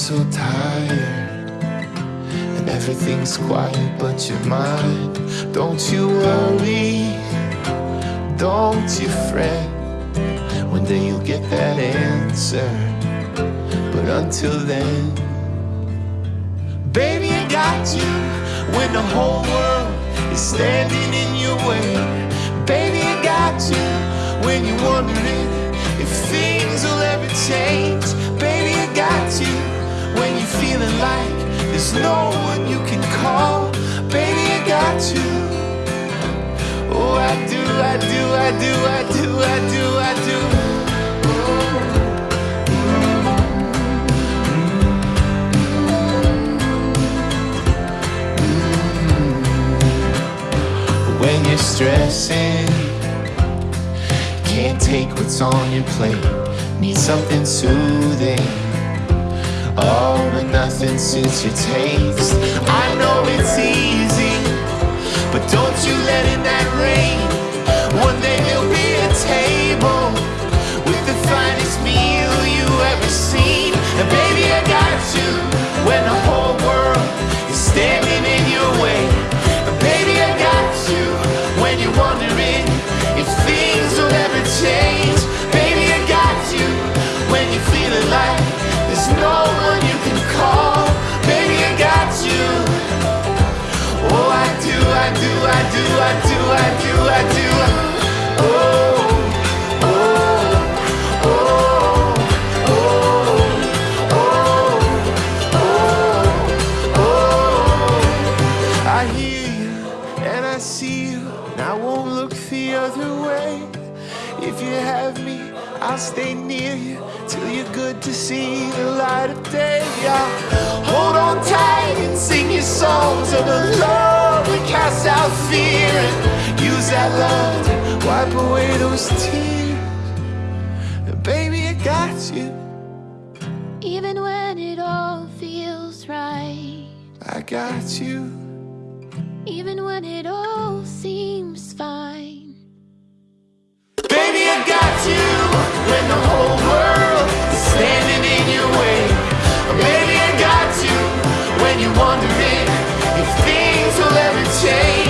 so tired. And everything's quiet but your mind Don't you worry, don't you fret. One day you'll get that answer. But until then Baby, I got you. When the whole world is standing in your way Baby, I got you. There's no one you can call. Baby, I got you. Oh, I do, I do, I do, I do, I do, I do. When you're stressing, can't take what's on your plate, need something soothing. But nothing suits your taste. I know it's easy, but don't you let in that rain. One day there'll be a table with the finest meal you ever seen. And baby, I got you when the whole world is standing in your way. And baby, I got you when you're wondering if things will ever change. Baby, I got you when you're feeling like there's no one you can do, I do, I do, I do. Oh, oh, oh, oh, oh, oh. I hear you and I see you, and I won't look the other way. If you have me, I'll stay near you till you're good to see the light of day. Hold on tight and sing that love wipe away those tears. And baby, I got you. Even when it all feels right. I got you. Even when it all seems fine. Baby, I got you. When the whole world is standing in your way. Baby, I got you. When you're wondering if things will ever change.